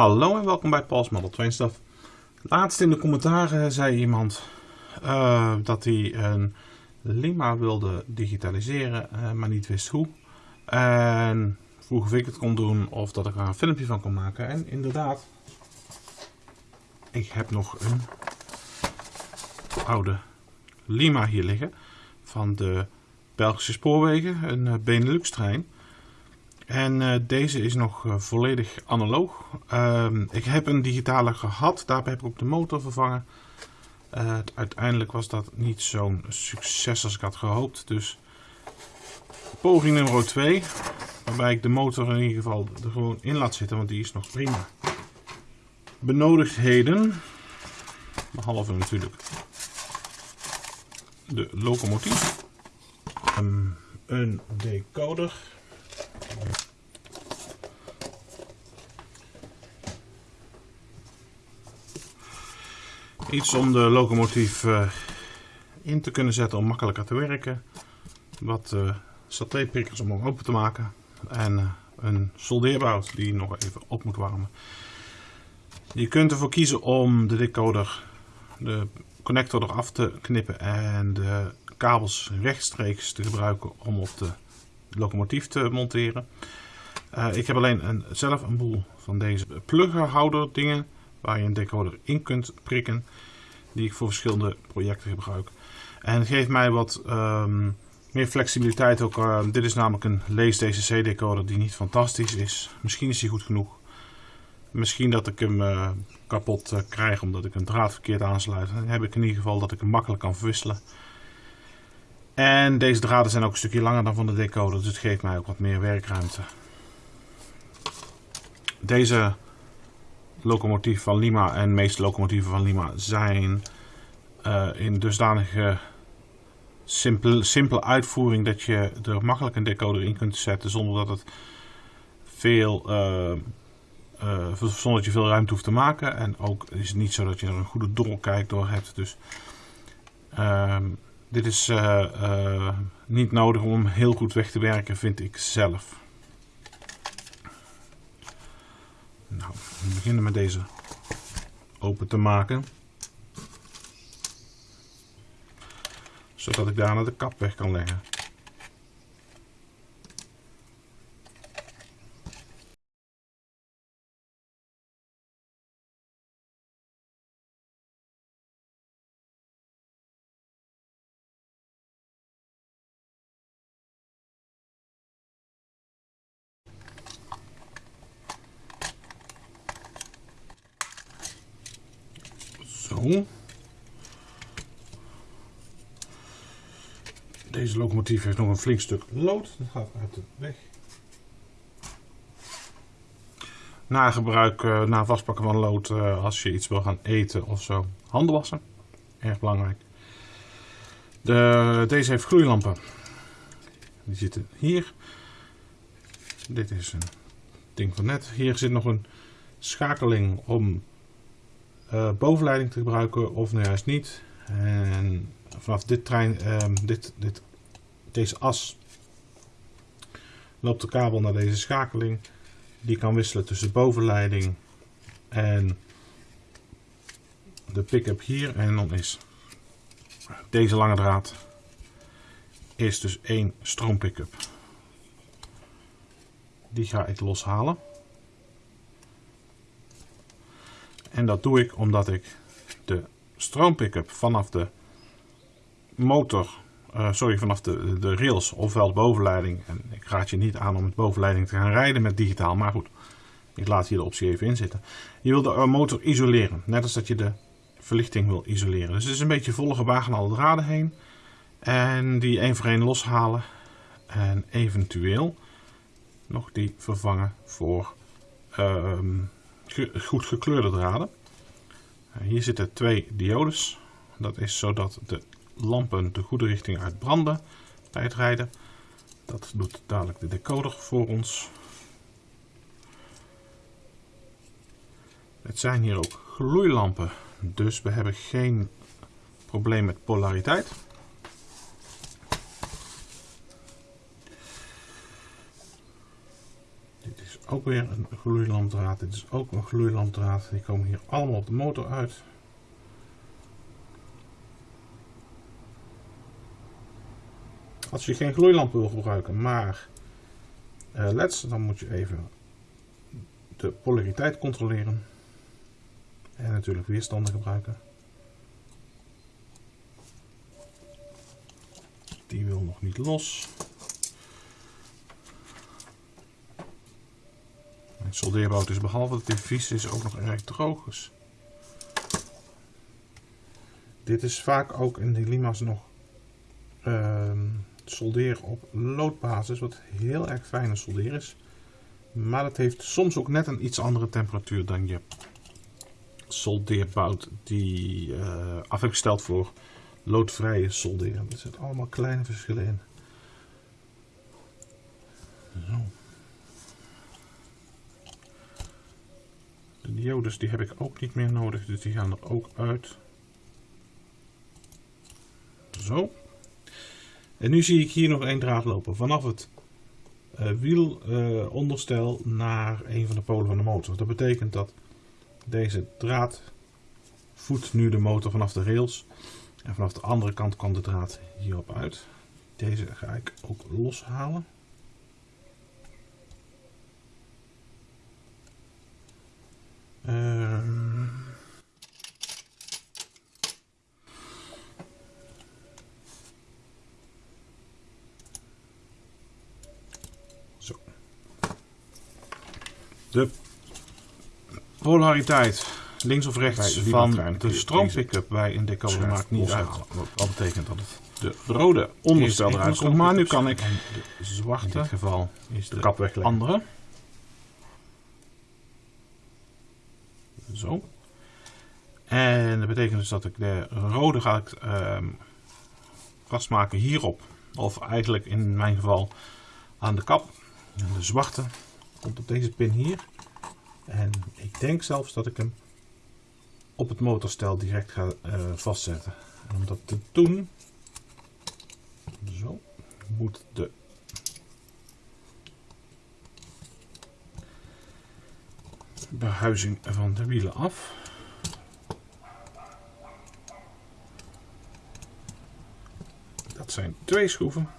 Hallo en welkom bij Paul's Model Train. Laatst in de commentaren zei iemand uh, dat hij een Lima wilde digitaliseren, uh, maar niet wist hoe. En vroeg of ik het kon doen of dat ik er een filmpje van kon maken. En inderdaad, ik heb nog een oude Lima hier liggen van de Belgische spoorwegen, een uh, Benelux trein. En uh, deze is nog uh, volledig analoog. Uh, ik heb een digitale gehad, daarbij heb ik ook de motor vervangen. uiteindelijk was dat niet zo'n succes als ik had gehoopt. Dus poging nummer 2, waarbij ik de motor in ieder geval er gewoon in laat zitten, want die is nog prima. Benodigdheden, behalve natuurlijk de locomotief, um, een decoder. Iets om de locomotief uh, in te kunnen zetten om makkelijker te werken. Wat uh, satellietprikkers om hem open te maken. En uh, een soldeerbout die nog even op moet warmen. Je kunt ervoor kiezen om de decoder, de connector eraf te knippen en de kabels rechtstreeks te gebruiken om op de locomotief te monteren. Uh, ik heb alleen een, zelf een boel van deze pluggerhouder dingen waar je een decoder in kunt prikken die ik voor verschillende projecten gebruik. En het geeft mij wat um, meer flexibiliteit ook. Uh, dit is namelijk een lees DCC decoder die niet fantastisch is. Misschien is hij goed genoeg. Misschien dat ik hem uh, kapot krijg omdat ik een draad verkeerd aansluit. Dan heb ik in ieder geval dat ik hem makkelijk kan verwisselen. En deze draden zijn ook een stukje langer dan van de decoder, dus het geeft mij ook wat meer werkruimte. Deze locomotief van Lima en de meeste locomotieven van Lima zijn uh, in dusdanige simpele, uitvoering dat je er makkelijk een decoder in kunt zetten zonder dat het veel uh, uh, zonder dat je veel ruimte hoeft te maken. En ook is het niet zo dat je er een goede doorkijk door hebt. Dus ehm, dit is uh, uh, niet nodig om heel goed weg te werken, vind ik zelf. Nou, we beginnen met deze open te maken. Zodat ik daarna de kap weg kan leggen. Deze locomotief heeft nog een flink stuk lood. Dat gaat uit de weg. Na gebruik, uh, na vastpakken van lood, uh, als je iets wil gaan eten of zo. Handen wassen. Erg belangrijk. De, deze heeft gloeilampen. Die zitten hier. Dit is een ding van net. Hier zit nog een schakeling om uh, bovenleiding te gebruiken of nou juist niet. En vanaf dit trein, uh, dit, dit, deze as loopt de kabel naar deze schakeling. Die kan wisselen tussen bovenleiding en de pick-up hier. En dan is deze lange draad is dus één stroom pick-up. Die ga ik loshalen. En dat doe ik omdat ik de stroompickup vanaf de motor, uh, sorry, vanaf de, de rails ofwel de bovenleiding. En ik raad je niet aan om met bovenleiding te gaan rijden met digitaal, maar goed. Ik laat hier de optie even in zitten. Je wil de eh, motor isoleren, net als dat je de verlichting wil isoleren. Dus het is een beetje volle gewagen alle draden heen. En die één voor één loshalen. En eventueel nog die vervangen voor... Goed gekleurde draden. Eh, hier zitten twee diodes. Dat is zodat de lampen de goede richting uitbranden bij het rijden. Dat doet dadelijk de decoder voor ons. Het zijn hier ook gloeilampen, dus we hebben geen probleem met polariteit. Dit is ook weer een gloeilampdraad. Dit is ook een gloeilampdraad. Die komen hier allemaal op de motor uit. Als je geen gloeilamp wil gebruiken, maar uh, leds, dan moet je even de polariteit controleren. En natuurlijk weerstanden gebruiken. Die wil nog niet los. Het soldeerbout is behalve dat hij vies is ook nog erg droog. Dus dit is vaak ook in de lima's nog uh, solderen op loodbasis, wat heel erg fijne soldeer is. Maar het heeft soms ook net een iets andere temperatuur dan je soldeerbout die uh, afgesteld voor loodvrije solderen. Er zitten allemaal kleine verschillen in. Zo. Diodes die heb ik ook niet meer nodig, dus die gaan er ook uit. Zo. En nu zie ik hier nog één draad lopen. Vanaf het uh, wielonderstel uh, naar een van de polen van de motor. Dat betekent dat deze draad voedt nu de motor vanaf de rails. En vanaf de andere kant kan de draad hierop uit. Deze ga ik ook loshalen. Uh, zo. De polariteit links of rechts van de stroompick-up bij een decoder maakt niet uit. Wat betekent dat het de rode onderstel eruit komt. Maar nu kan ik de zwarte, in dit geval is de, de kap wegleggen. andere. Zo. En dat betekent dus dat ik de rode ga ik uh, vastmaken hierop. Of eigenlijk in mijn geval aan de kap. En de zwarte komt op deze pin hier. En ik denk zelfs dat ik hem op het motorstel direct ga uh, vastzetten. En om dat te doen, zo, moet de behuizing van de wielen af. Dat zijn twee schroeven.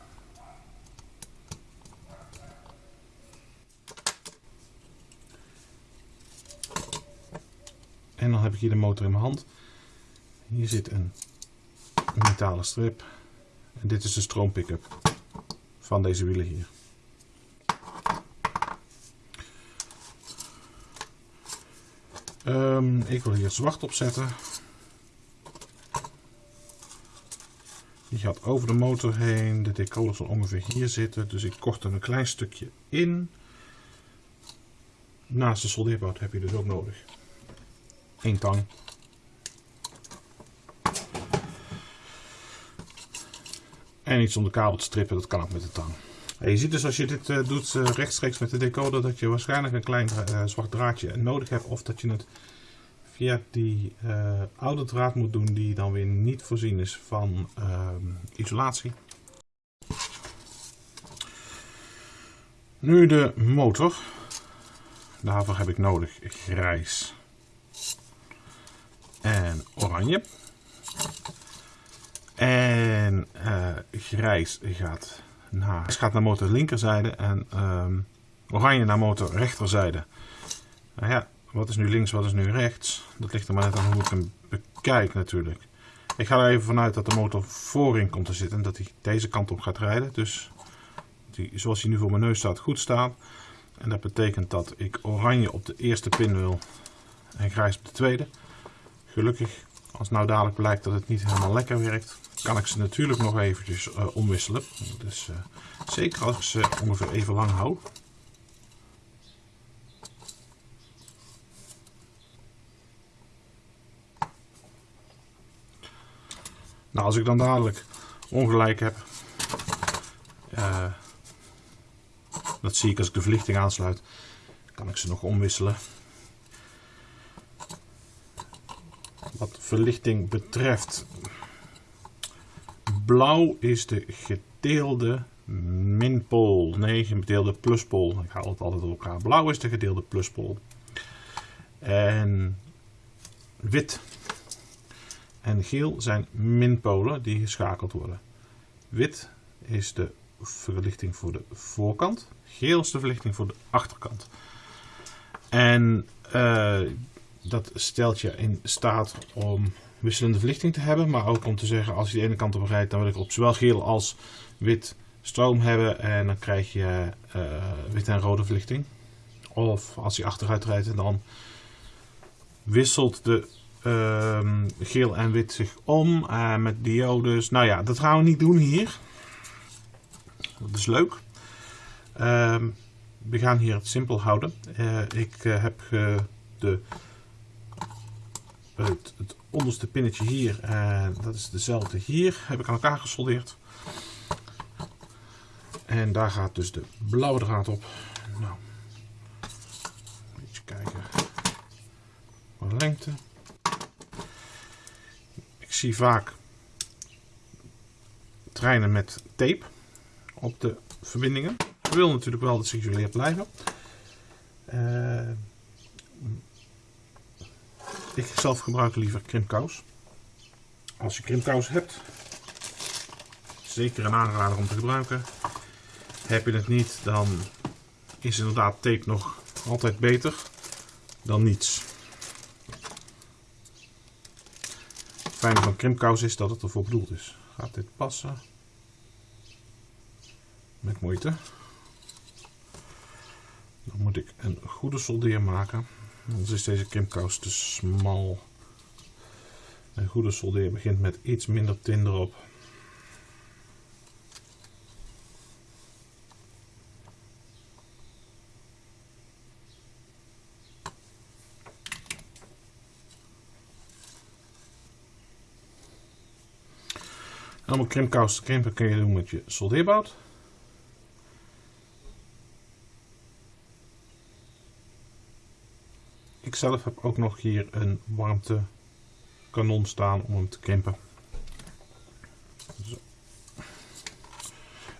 En dan heb ik hier de motor in mijn hand. Hier zit een metalen strip. En dit is de stroompick-up van deze wielen hier. Um, ik wil hier zwart opzetten. Die gaat over de motor heen. De decoder zal ongeveer hier zitten. Dus ik kort er een klein stukje in. Naast de soldeerbout heb je dus ook nodig. Eén tang. En iets om de kabel te strippen, dat kan ook met de tang. Je ziet dus als je dit uh, doet uh, rechtstreeks met de decoder dat je waarschijnlijk een klein uh, zwart draadje nodig hebt. Of dat je het via die oude draad moet doen die dan weer niet voorzien is van ehm, isolatie. Nu de motor. Daarvoor heb ik nodig grijs en oranje. En grijs gaat naar, gaat naar motor linkerzijde en um, oranje naar motor rechterzijde. Nou ja, wat is nu links, wat is nu rechts? Dat ligt er maar net aan hoe ik hem bekijk natuurlijk. Ik ga er even vanuit dat de motor voorin komt te zitten en dat hij deze kant op gaat rijden. Dus die, zoals hij nu voor mijn neus staat, goed staat. En dat betekent dat ik oranje op de eerste pin wil en grijs op de tweede. Gelukkig, als nou dadelijk blijkt dat het niet helemaal lekker werkt, kan ik ze natuurlijk nog eventjes uh, omwisselen. Dus uh, zeker als ik ze ongeveer even lang hou. Nou, als ik dan dadelijk ongelijk heb, uh, dat zie ik als ik de verlichting aansluit, kan ik ze nog omwisselen. Wat verlichting betreft, blauw is de gedeelde minpool. Nee, gedeelde pluspool. Ik haal het altijd door elkaar. Blauw is de gedeelde pluspool. En wit en geel zijn minpolen die geschakeld worden. Wit is de verlichting voor de voorkant. Geel is de verlichting voor de achterkant. En uh, dat stelt je in staat om wisselende verlichting te hebben. Maar ook om te zeggen, als je de ene kant op rijdt, dan wil ik op zowel geel als wit stroom hebben. En dan krijg je uh, wit en rode verlichting. Of als je achteruit rijdt, dan wisselt de uh, geel en wit zich om uh, met diodes. Nou ja, dat gaan we niet doen hier. Dat is leuk. Uh, we gaan hier het simpel houden. Uh, ik heb de, het, het, onderste pinnetje hier, en dat is dezelfde hier, heb ik aan elkaar gesoldeerd. En daar gaat dus de blauwe draad op. Nou, even kijken. Wat lengte. Ik zie vaak treinen met tape op de verbindingen. Ik wil natuurlijk wel dat ze geïsoleerd blijven. Uh, ik zelf gebruik liever krimpkous. Als je krimpkous hebt, zeker een aanrader om te gebruiken. Heb je het niet, dan is inderdaad tape nog altijd beter dan niets. Het fijne van krimpkous is dat het ervoor bedoeld is. Gaat dit passen? Met moeite. Dan moet ik een goede soldeer maken. Anders is deze krimpkous te smal. Een goede soldeer begint met iets minder tin erop. Om een krimpkous te krimpen kun je doen met je soldeerbout. Ik zelf heb ook nog hier een warmte kanon staan om hem te krimpen.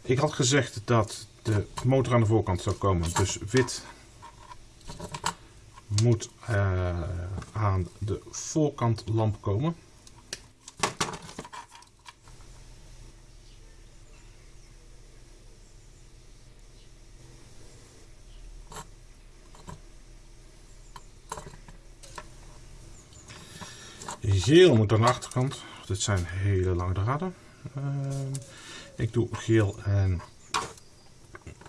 Ik had gezegd dat de motor aan de voorkant zou komen. Dus wit moet uh, aan de voorkant lamp komen. Geel moet aan de achterkant. Dit zijn hele lange draden. Uh, ik doe geel en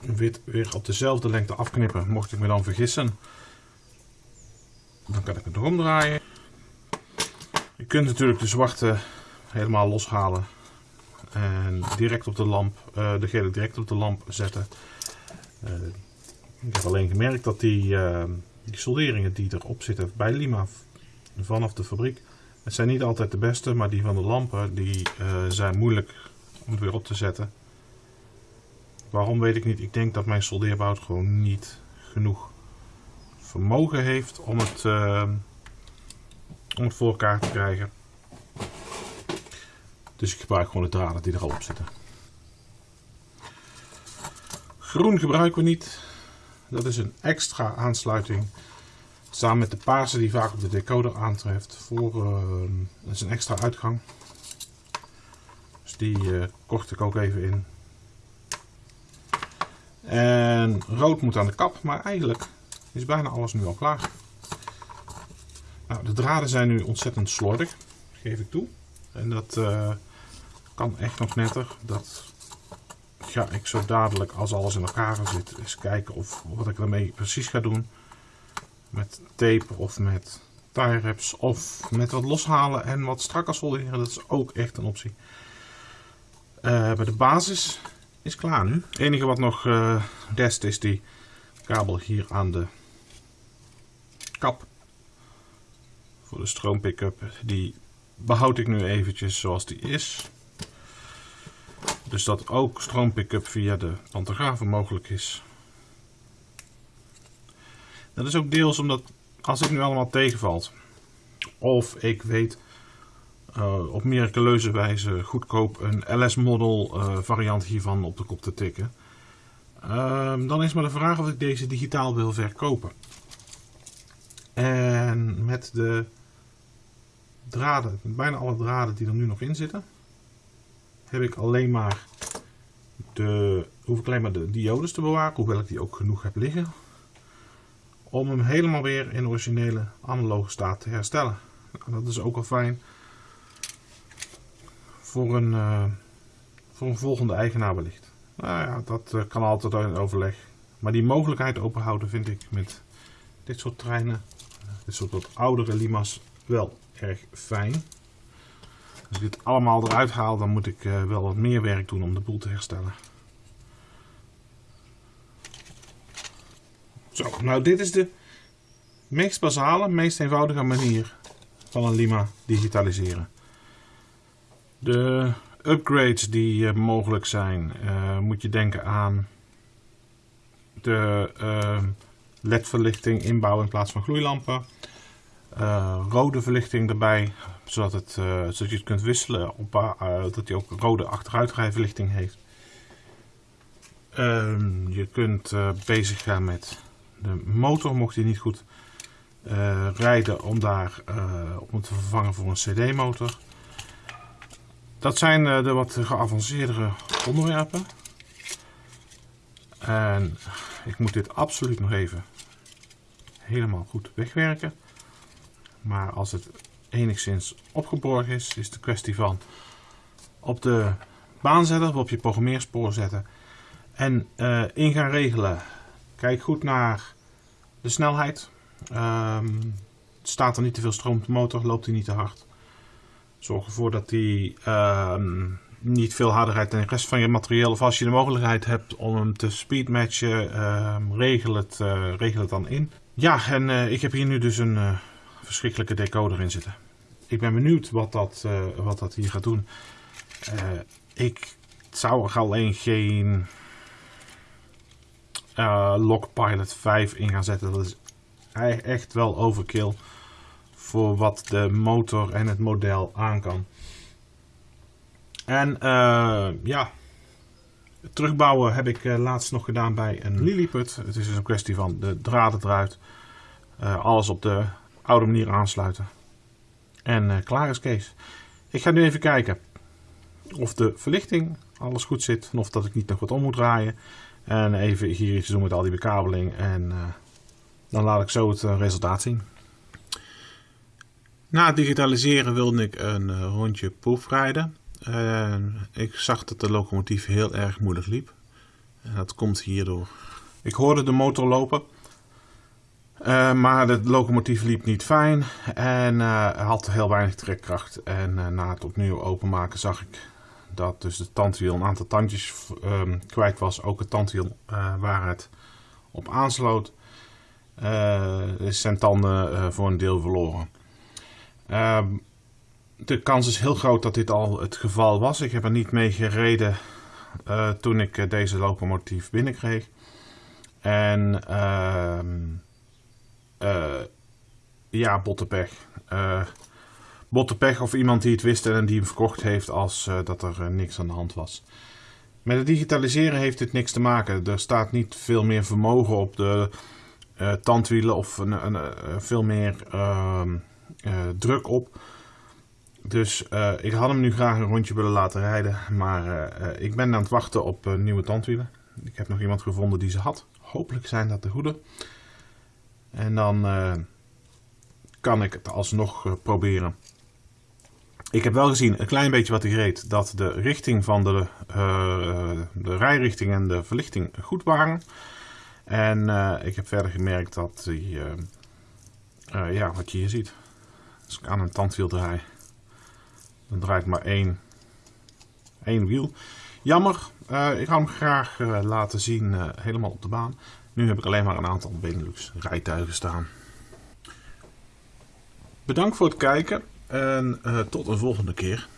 wit weer op dezelfde lengte afknippen. Mocht ik me dan vergissen, dan kan ik het nog omdraaien. Je kunt natuurlijk de zwarte helemaal loshalen en direct op de lamp, uh, de gele direct op de lamp zetten. Uh, ik heb alleen gemerkt dat die, uh, die solderingen die erop zitten bij Lima vanaf de fabriek, het zijn niet altijd de beste, maar die van de lampen die, uh, zijn moeilijk om het weer op te zetten. Waarom weet ik niet. Ik denk dat mijn soldeerbout gewoon niet genoeg vermogen heeft om het, uh, om het voor elkaar te krijgen. Dus ik gebruik gewoon de draden die er al op zitten. Groen gebruiken we niet. Dat is een extra aansluiting Samen met de paarse die vaak op de decoder aantreft. Voor, uh, is een extra uitgang. Dus die uh, kocht ik ook even in. En rood moet aan de kap, maar eigenlijk is bijna alles nu al klaar. Nou, de draden zijn nu ontzettend slordig, geef ik toe. En dat uh, kan echt nog netter. Dat ga ik zo dadelijk, als alles in elkaar zit, eens kijken of wat ik ermee precies ga doen met tape of met tie wraps of met wat loshalen en wat strakker solderen. Dat is ook echt een optie. Bij de basis is klaar nu. Het enige wat nog uh, rest is die kabel hier aan de kap. Voor de stroompick-up. Die behoud ik nu eventjes zoals die is. Dus dat ook stroompick-up via de pantografen mogelijk is. Dat is ook deels omdat als het nu allemaal tegenvalt, of ik weet uh, op miraculeuze wijze goedkoop een LS-model uh, variant hiervan op de kop te tikken. Uh, dan is maar de vraag of ik deze digitaal wil verkopen. En met de draden, bijna alle draden die er nu nog in zitten, heb ik alleen maar de, hoef ik alleen maar de diodes te bewaken, hoewel ik die ook genoeg heb liggen. Om hem helemaal weer in originele analoge staat te herstellen. Nou, dat is ook al fijn voor een, uh, voor een volgende eigenaar wellicht. Nou ja, dat uh, kan altijd in overleg. Maar die mogelijkheid openhouden vind ik met dit soort treinen, dit soort oudere Lima's, wel erg fijn. Als ik dit allemaal eruit haal, dan moet ik wel wat meer werk doen om de boel te herstellen. Nou dit is de meest basale, meest eenvoudige manier van een Lima digitaliseren. De upgrades die uh, mogelijk zijn, uh, moet je denken aan de uh, LED-verlichting inbouwen in plaats van gloeilampen. rode verlichting erbij, zodat, het, zodat je het kunt wisselen, op, dat hij ook rode achteruitrijverlichting heeft. Ehm, je kunt bezig gaan met de motor, mocht hij niet goed rijden, om daar om te vervangen voor een CD-motor. Dat zijn eh, de wat geavanceerdere onderwerpen. En ik moet dit absoluut nog even helemaal goed wegwerken. Maar als het enigszins opgeborgen is, is de kwestie van op de baan zetten op je programmeerspoor zetten. En in gaan regelen. Kijk goed naar de snelheid. Um, staat er niet te veel stroom op de motor, loopt hij niet te hard. Zorg ervoor dat die uh, niet veel harder rijdt dan de rest van je materieel. Of als je de mogelijkheid hebt om hem te speedmatchen, uh, regel, het, uh, regel het dan in. Ja, en uh, ik heb hier nu dus een eh, verschrikkelijke decoder in zitten. Ik ben benieuwd wat dat, wat dat hier gaat doen. ik zou er alleen geen Lockpilot 5 in gaan zetten. Dat is echt wel overkill voor wat de motor en het model aan kan. En uh, ja, terugbouwen heb ik uh, laatst nog gedaan bij een Lilliput. Het is dus een kwestie van de draden eruit, uh, alles op de oude manier aansluiten. En klaar is Kees. Ik ga nu even kijken of de verlichting alles goed zit en of dat ik niet nog wat om moet draaien. En even hier iets doen met al die bekabeling en dan laat ik zo het resultaat zien. Na het digitaliseren wilde ik een rondje proefrijden. En ik zag dat de locomotief heel erg moeilijk liep. En dat komt hierdoor. Ik hoorde de motor lopen. Uh, maar de locomotief liep niet fijn en uh, had heel weinig trekkracht. En na het opnieuw openmaken zag ik dat dus de tandwiel een aantal tandjes ehm, kwijt was. Ook het tandwiel waar het op aansloot. is zijn tanden voor een deel verloren. Uh, de kans is heel groot dat dit al het geval was. Ik heb er niet mee gereden uh, toen ik uh, deze locomotief binnenkreeg. En uh, ja, bottepech. bottepech of iemand die het wist en die hem verkocht heeft als dat er niks aan de hand was. Met het digitaliseren heeft dit niks te maken. Er staat niet veel meer vermogen op de tandwielen of een, een, veel meer ehm, druk op. Dus ik had hem nu graag een rondje willen laten rijden. Maar ik ben aan het wachten op nieuwe tandwielen. Ik heb nog iemand gevonden die ze had. Hopelijk zijn dat de goede. En dan kan ik het alsnog proberen. Ik heb wel gezien, een klein beetje wat ik reed, dat de richting van de, de rijrichting en de verlichting goed waren. En ik heb verder gemerkt dat die, ja, wat je hier ziet, als ik aan een tandwiel draai, dan draait maar één, één wiel. Jammer, ik had hem graag laten zien helemaal op de baan. Nu heb ik alleen maar een aantal Benelux rijtuigen staan. Bedankt voor het kijken en tot een volgende keer.